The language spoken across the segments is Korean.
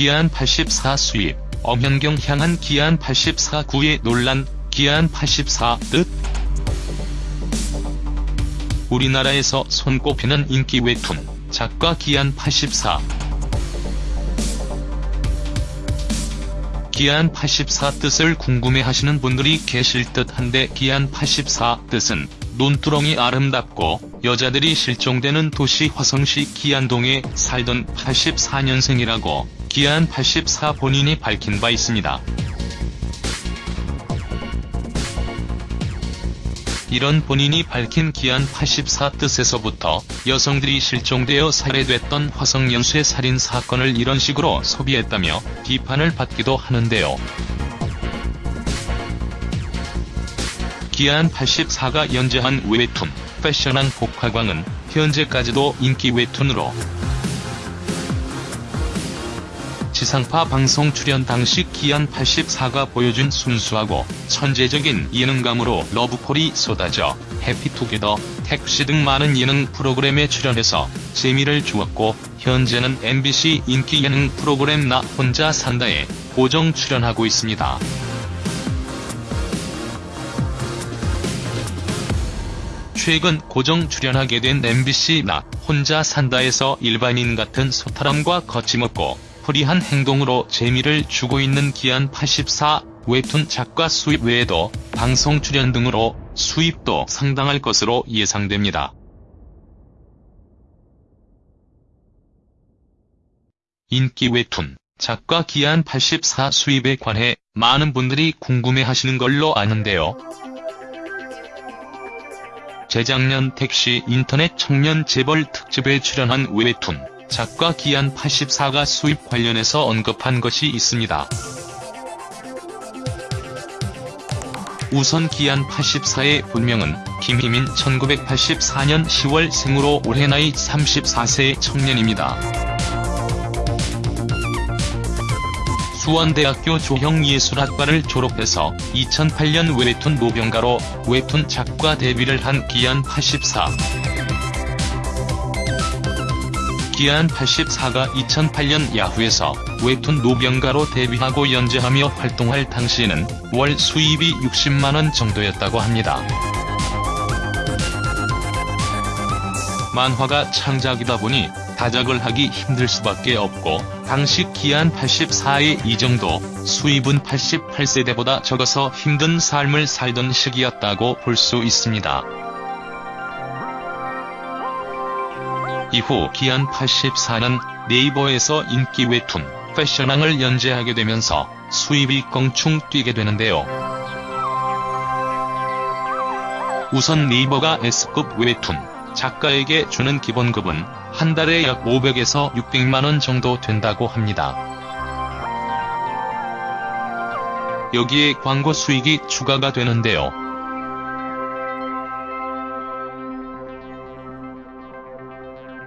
기안 84 수입, 엄현경 향한 기안 84 구의 논란, 기안 84 뜻? 우리나라에서 손꼽히는 인기 웹툰, 작가 기안 84 기안 84 뜻을 궁금해하시는 분들이 계실 듯한데 기안 84 뜻은 논두렁이 아름답고 여자들이 실종되는 도시 화성시 기안동에 살던 84년생이라고 기안 84 본인이 밝힌 바 있습니다. 이런 본인이 밝힌 기안 84 뜻에서부터 여성들이 실종되어 살해됐던 화성연쇄 살인 사건을 이런 식으로 소비했다며 비판을 받기도 하는데요. 기안 84가 연재한 웹툰 패션왕 복화광은 현재까지도 인기 웹툰으로 지상파 방송 출연 당시 기안 84가 보여준 순수하고 천재적인 예능감으로 러브콜이 쏟아져 해피투게더, 택시 등 많은 예능 프로그램에 출연해서 재미를 주었고 현재는 MBC 인기 예능 프로그램 나 혼자 산다에 고정 출연하고 있습니다. 최근 고정 출연하게 된 MBC 나 혼자 산다에서 일반인 같은 소탈함과 거침없고 프리한 행동으로 재미를 주고 있는 기안 84 웹툰 작가 수입 외에도 방송 출연 등으로 수입도 상당할 것으로 예상됩니다. 인기 웹툰 작가 기안 84 수입에 관해 많은 분들이 궁금해하시는 걸로 아는데요. 재작년 택시 인터넷 청년 재벌 특집에 출연한 웹툰 작가 기안 84가 수입 관련해서 언급한 것이 있습니다. 우선 기안 84의 본명은 김희민 1984년 10월 생으로 올해 나이 34세 청년입니다. 수원대학교 조형예술학과를 졸업해서 2008년 웹툰 노병가로 웹툰 작가 데뷔를 한 기안 84. 기안 84가 2008년 야후에서 웹툰 노병가로 데뷔하고 연재하며 활동할 당시에는 월 수입이 60만원 정도였다고 합니다. 만화가 창작이다 보니 다작을 하기 힘들 수밖에 없고 당시 기안 84의 이 정도 수입은 88세대보다 적어서 힘든 삶을 살던 시기였다고 볼 수 있습니다. 이후 기안 84는 네이버에서 인기 웹툰 패션왕을 연재하게 되면서 수입이 껑충 뛰게 되는데요. 우선 네이버가 S급 웹툰 작가에게 주는 기본급은 한 달에 약 500에서 600만원 정도 된다고 합니다. 여기에 광고 수익이 추가가 되는데요.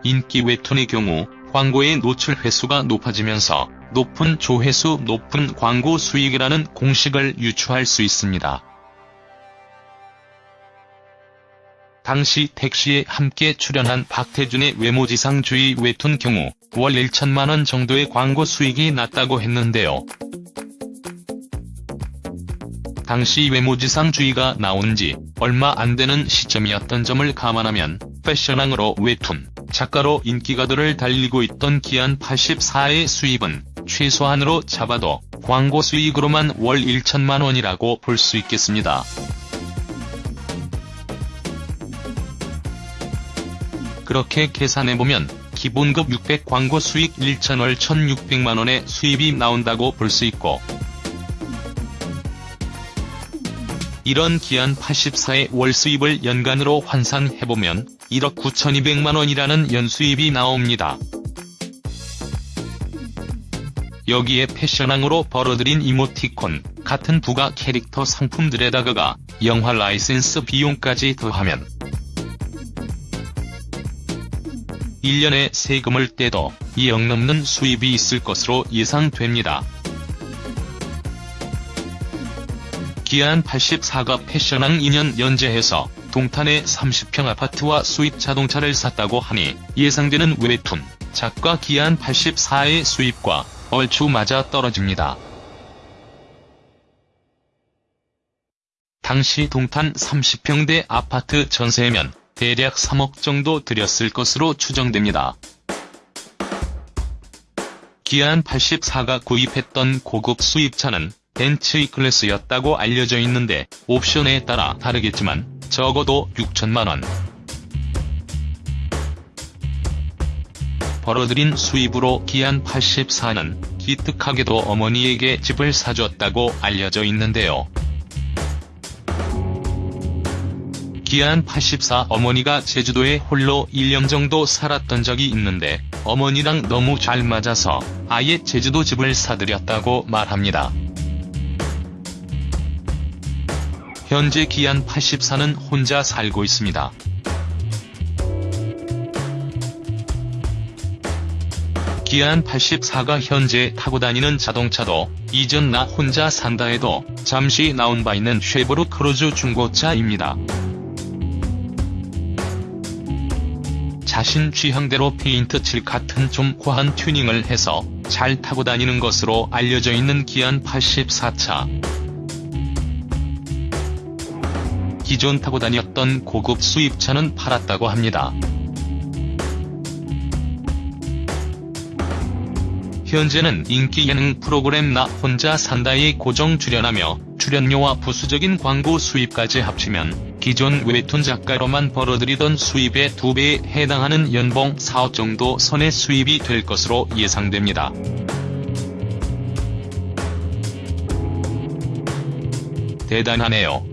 인기 웹툰의 경우 광고의 노출 횟수가 높아지면서 높은 조회수 높은 광고 수익이라는 공식을 유추할 수 있습니다. 당시 택시에 함께 출연한 박태준의 외모지상주의 웹툰 경우 월 1천만원 정도의 광고 수익이 났다고 했는데요. 당시 외모지상주의가 나온 지 얼마 안 되는 시점이었던 점을 감안하면 패션왕으로 웹툰 작가로 인기가들을 달리고 있던 기안 84의 수입은 최소한으로 잡아도 광고 수익으로만 월 1천만 원이라고 볼 수 있겠습니다. 그렇게 계산해보면 기본급 600 광고 수익 1천월 1,600만원의 수입이 나온다고 볼 수 있고 이런 기안 84의 월 수입을 연간으로 환산해보면 1억 9,200만원이라는 연수입이 나옵니다. 여기에 패션왕으로 벌어들인 이모티콘, 같은 부가 캐릭터 상품들에다가 영화 라이센스 비용까지 더하면 1년에 세금을 떼도 2억 넘는 수입이 있을 것으로 예상됩니다. 기안 84가 패션왕 2년 연재해서 동탄에 30평 아파트와 수입 자동차를 샀다고 하니 예상되는 웹툰 작가 기안 84의 수입과 얼추 맞아 떨어집니다. 당시 동탄 30평대 아파트 전세면 대략 3억 정도 들였을 것으로 추정됩니다. 기안 84가 구입했던 고급 수입차는 벤츠 클래스였다고 알려져 있는데 옵션에 따라 다르겠지만 적어도 6천만원. 벌어들인 수입으로 기안 84는 기특하게도 어머니에게 집을 사줬다고 알려져 있는데요. 기안 84 어머니가 제주도에 홀로 1년 정도 살았던 적이 있는데 어머니랑 너무 잘 맞아서 아예 제주도 집을 사드렸다고 말합니다. 현재 기안 84는 혼자 살고 있습니다. 기안 84가 현재 타고 다니는 자동차도 이전 나 혼자 산다에도 잠시 나온 바 있는 쉐보레 크루즈 중고차입니다. 자신 취향대로 페인트 칠 같은 좀 과한 튜닝을 해서 잘 타고 다니는 것으로 알려져 있는 기안 84차. 기존 타고 다녔던 고급 수입차는 팔았다고 합니다. 현재는 인기 예능 프로그램 나 혼자 산다에 고정 출연하며 출연료와 부수적인 광고 수입까지 합치면 기존 웹툰 작가로만 벌어들이던 수입의 2배에 해당하는 연봉 4억 정도 선의 수입이 될 것으로 예상됩니다. 대단하네요.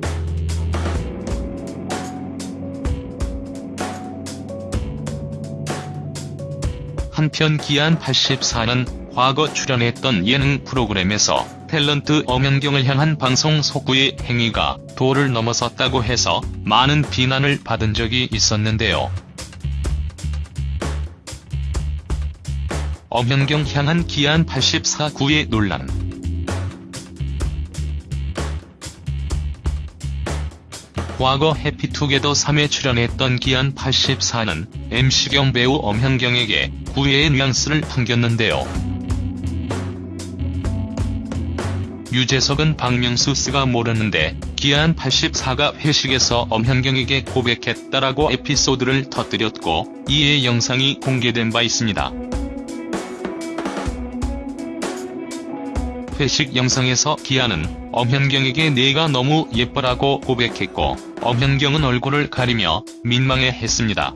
한편 기안 84는 과거 출연했던 예능 프로그램에서 탤런트 엄연경을 향한 방송 속구의 행위가 도를 넘어섰다고 해서 많은 비난을 받은 적이 있었는데요. 엄연경 향한 기안 84구의 논란 과거 해피투게더 3에 출연했던 기안 84는 MC경 배우 엄현경에게 구애의 뉘앙스를 풍겼는데요. 유재석은 박명수 씨가 모르는데 기안 84가 회식에서 엄현경에게 고백했다라고 에피소드를 터뜨렸고 이에 영상이 공개된 바 있습니다. 회식 영상에서 기아는 엄현경에게 내가 너무 예뻐라고 고백했고 엄현경은 얼굴을 가리며 민망해 했습니다.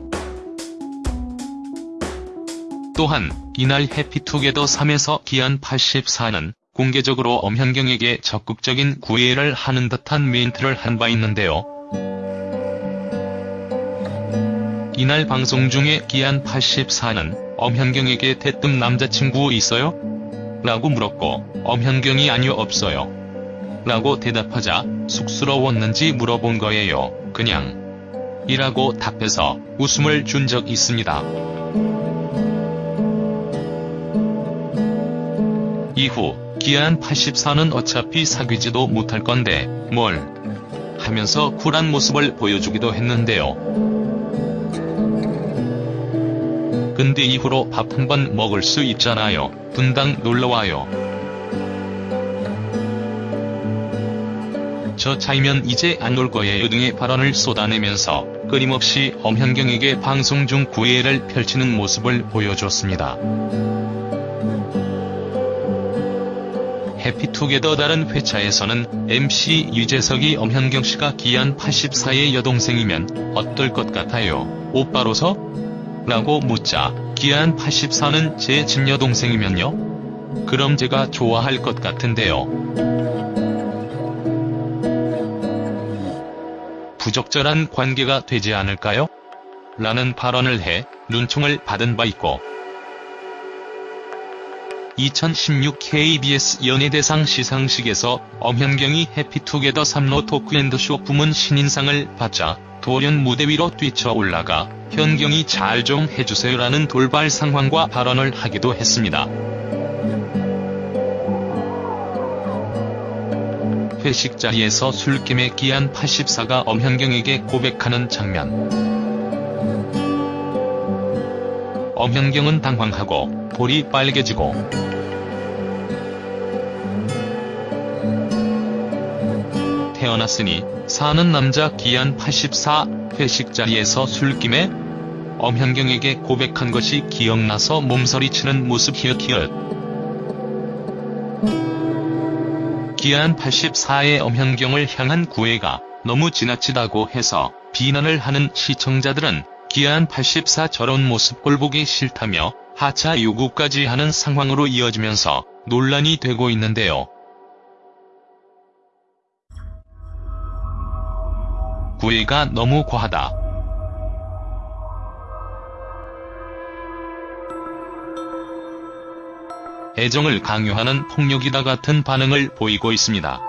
또한 이날 해피투게더 3에서 기안 84는 공개적으로 엄현경에게 적극적인 구애를 하는 듯한 멘트를 한 바 있는데요. 이날 방송 중에 기안 84는 엄현경에게 대뜸 남자친구 있어요? 라고 물었고 엄현경이 아니요 없어요. 라고 대답하자 쑥스러웠는지 물어본 거예요. 그냥 이라고 답해서 웃음을 준 적 있습니다. 이후 기안 84는 어차피 사귀지도 못할 건데 뭘 하면서 쿨한 모습을 보여주기도 했는데요. 근데 이후로 밥 한 번 먹을 수 있잖아요. 분당 놀러와요. 저 차이면 이제 안올 거예요 등의 발언을 쏟아내면서 끊임없이 엄현경에게 방송 중 구애를 펼치는 모습을 보여줬습니다. 해피투게더 다른 회차에서는 MC 유재석이 엄현경 씨가 기안 84의 여동생이면 어떨 것 같아요? 오빠로서? 라고 묻자 기안 84는 제 집여동생이면요? 그럼 제가 좋아할 것 같은데요. 부적절한 관계가 되지 않을까요? 라는 발언을 해 눈총을 받은 바 있고 2016 KBS 연예대상 시상식에서 엄현경이 해피투게더 3로 토크앤드쇼 부문 신인상을 받자 돌연 무대 위로 뛰쳐 올라가 현경이 잘 좀 해주세요라는 돌발 상황과 발언을 하기도 했습니다. 회식 자리에서 술김에 기한 84가 엄현경에게 고백하는 장면. 엄현경은 당황하고 볼이 빨개지고 태어났으니 사는 남자 기한 84 회식 자리에서 술김에 엄현경에게 고백한 것이 기억나서 몸서리치는 모습 히읗히읗 기한 84의 엄현경을 향한 구애가 너무 지나치다고 해서 비난을 하는 시청자들은 기한 84 저런 모습 꼴보기 싫다며 하차 요구까지 하는 상황으로 이어지면서 논란이 되고 있는데요. 구애가 너무 과하다. 애정을 강요하는 폭력이다 같은 반응을 보이고 있습니다.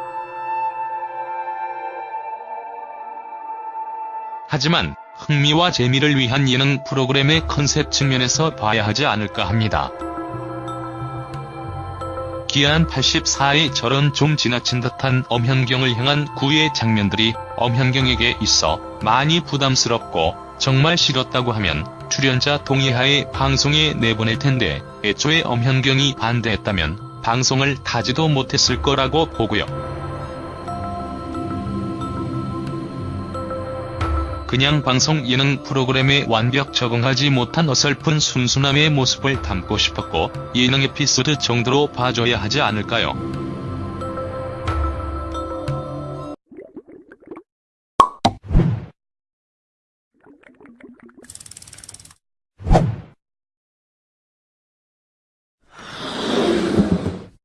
하지만 흥미와 재미를 위한 예능 프로그램의 컨셉 측면에서 봐야 하지 않을까 합니다. 기한 84의 저런 좀 지나친 듯한 엄현경을 향한 구애 장면들이 엄현경에게 있어 많이 부담스럽고 정말 싫었다고 하면 출연자 동의하에 방송에 내보낼 텐데 애초에 엄현경이 반대했다면 방송을 타지도 못했을 거라고 보고요. 그냥 방송 예능 프로그램에 완벽 적응하지 못한 어설픈 순수남의 모습을 담고 싶었고 예능 에피소드 정도로 봐줘야 하지 않을까요?